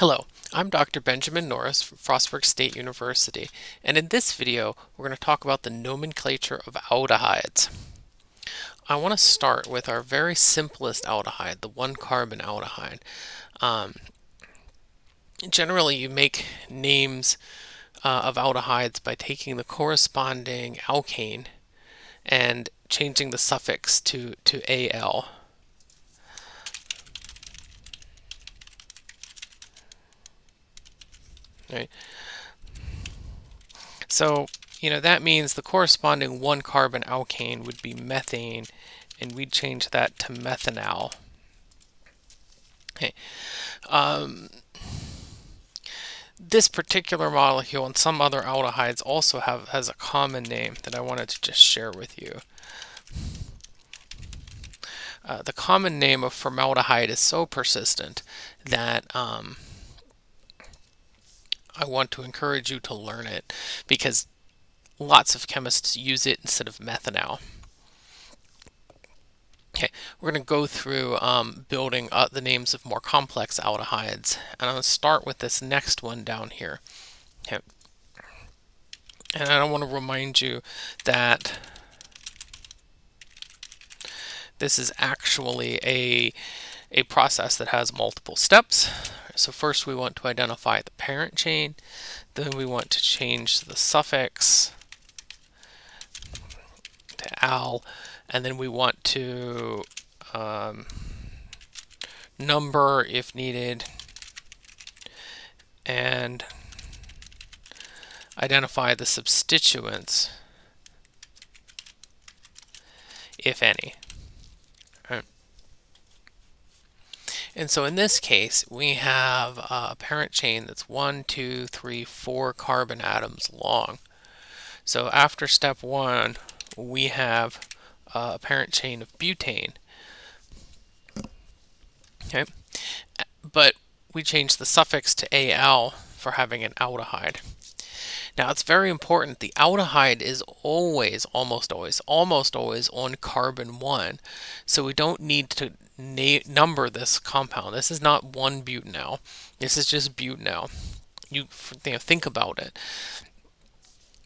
Hello, I'm Dr. Benjamin Norris from Frostburg State University, and in this video we're going to talk about the nomenclature of aldehydes. I want to start with our very simplest aldehyde, the one carbon aldehyde. Um, generally you make names uh, of aldehydes by taking the corresponding alkane and changing the suffix to, to al. Right? So, you know, that means the corresponding one carbon alkane would be methane, and we'd change that to methanal. Okay. Um, this particular molecule and some other aldehydes also have has a common name that I wanted to just share with you. Uh, the common name of formaldehyde is so persistent that um, I want to encourage you to learn it because lots of chemists use it instead of methanal. Okay, we're going to go through um, building the names of more complex aldehydes, and I'm going to start with this next one down here. Okay, and I want to remind you that this is actually a a process that has multiple steps. So first we want to identify the parent chain, then we want to change the suffix to al, and then we want to um, number if needed, and identify the substituents, if any. And so in this case, we have a parent chain that's one, two, three, four carbon atoms long. So after step one, we have a parent chain of butane. Okay, but we change the suffix to al for having an aldehyde. Now it's very important, the aldehyde is always, almost always, almost always on carbon 1. So we don't need to number this compound. This is not one butanal. This is just butanal. You, you know, think about it.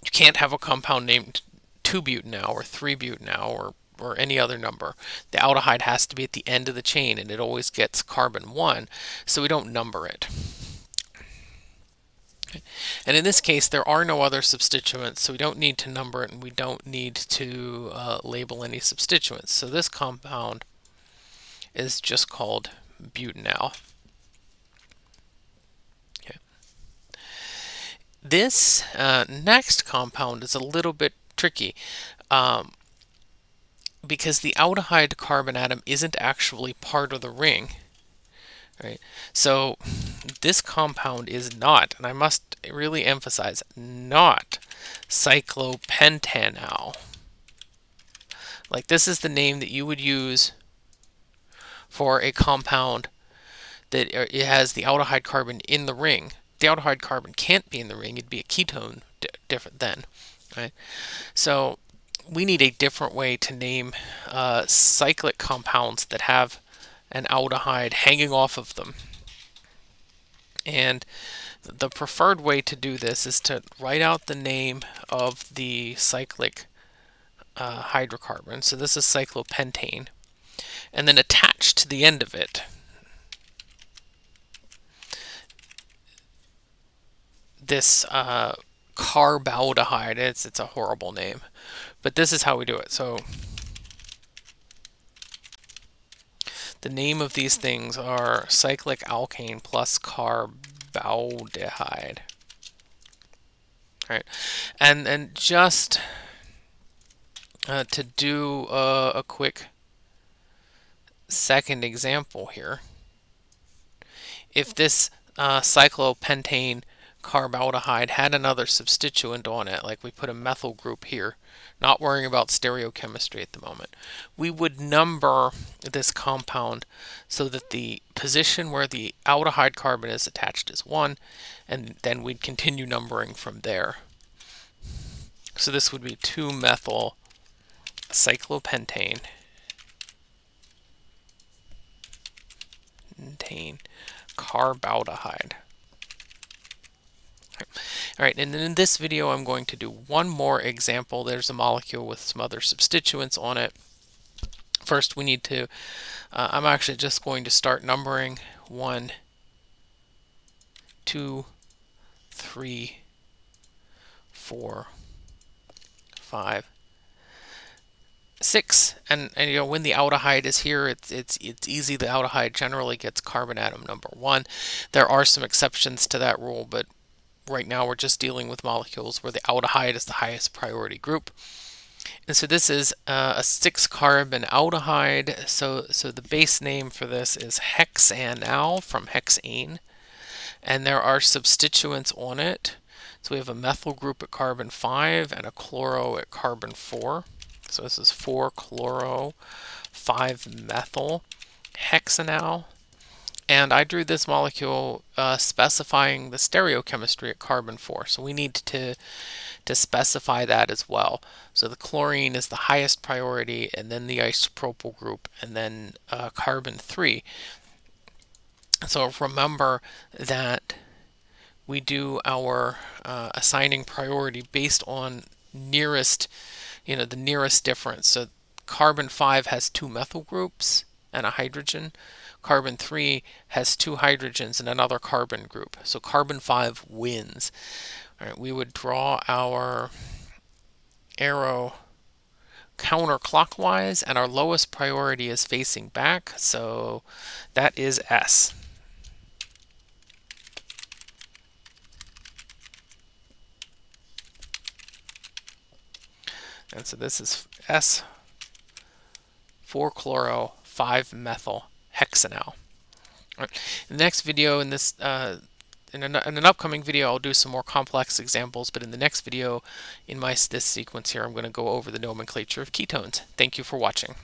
You can't have a compound named 2-butanal or 3-butanal or or any other number. The aldehyde has to be at the end of the chain and it always gets carbon 1, so we don't number it. And in this case, there are no other substituents, so we don't need to number it and we don't need to uh, label any substituents. So this compound is just called butanal. Okay. This uh, next compound is a little bit tricky um, because the aldehyde carbon atom isn't actually part of the ring. Right. So this compound is not, and I must really emphasize, not cyclopentanal. Like this is the name that you would use for a compound that uh, it has the aldehyde carbon in the ring. The aldehyde carbon can't be in the ring, it'd be a ketone different then, right? So we need a different way to name uh, cyclic compounds that have an aldehyde hanging off of them. And the preferred way to do this is to write out the name of the cyclic uh, hydrocarbon. So this is cyclopentane and then attached to the end of it this uh, carbaldehyde. It's it's a horrible name, but this is how we do it. So the name of these things are cyclic alkane plus carbaldehyde. All right, and and just uh, to do uh, a quick second example here, if this uh, cyclopentane carbaldehyde had another substituent on it, like we put a methyl group here, not worrying about stereochemistry at the moment, we would number this compound so that the position where the aldehyde carbon is attached is 1, and then we'd continue numbering from there. So this would be 2-methyl cyclopentane contain carbaldehyde. All right, and then in this video, I'm going to do one more example. There's a molecule with some other substituents on it. First, we need to, uh, I'm actually just going to start numbering one, two, three, four, five, six. And, and you know when the aldehyde is here, it's it's it's easy. The aldehyde generally gets carbon atom number one. There are some exceptions to that rule, but right now we're just dealing with molecules where the aldehyde is the highest priority group. And so this is uh, a six carbon aldehyde. So, so the base name for this is hexanal from hexane. And there are substituents on it. So we have a methyl group at carbon 5 and a chloro at carbon 4. So this is 4 chloro, 5 methyl, hexanal. And I drew this molecule uh, specifying the stereochemistry at carbon 4. So we need to, to specify that as well. So the chlorine is the highest priority, and then the isopropyl group, and then uh, carbon 3. So remember that we do our uh, assigning priority based on nearest, you know, the nearest difference. So carbon 5 has two methyl groups and a hydrogen. Carbon 3 has two hydrogens and another carbon group. So carbon 5 wins. All right, we would draw our arrow counterclockwise and our lowest priority is facing back. So that is S. And so this is S 4 chloro 5 methyl hexanal. Right. In the next video, in this, uh, in, an, in, an, upcoming video, I'll do some more complex examples, but in the next video, in my this sequence here, I'm going to go over the nomenclature of ketones. Thank you for watching.